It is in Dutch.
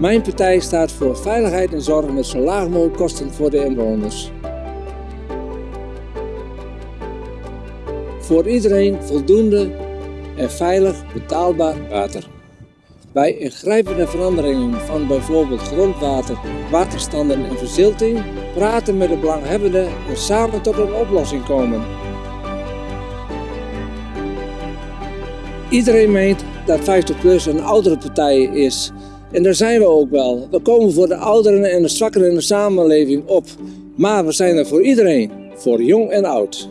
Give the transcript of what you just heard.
Mijn partij staat voor veiligheid en zorg met zo laag mogelijk kosten voor de inwoners. Voor iedereen voldoende en veilig betaalbaar water. Bij ingrijpende veranderingen van bijvoorbeeld grondwater, waterstanden en verzilting praten met de belanghebbenden en samen tot een oplossing komen. Iedereen meent dat 50PLUS een oudere partij is. En daar zijn we ook wel. We komen voor de ouderen en de zwakkeren in de samenleving op. Maar we zijn er voor iedereen, voor jong en oud.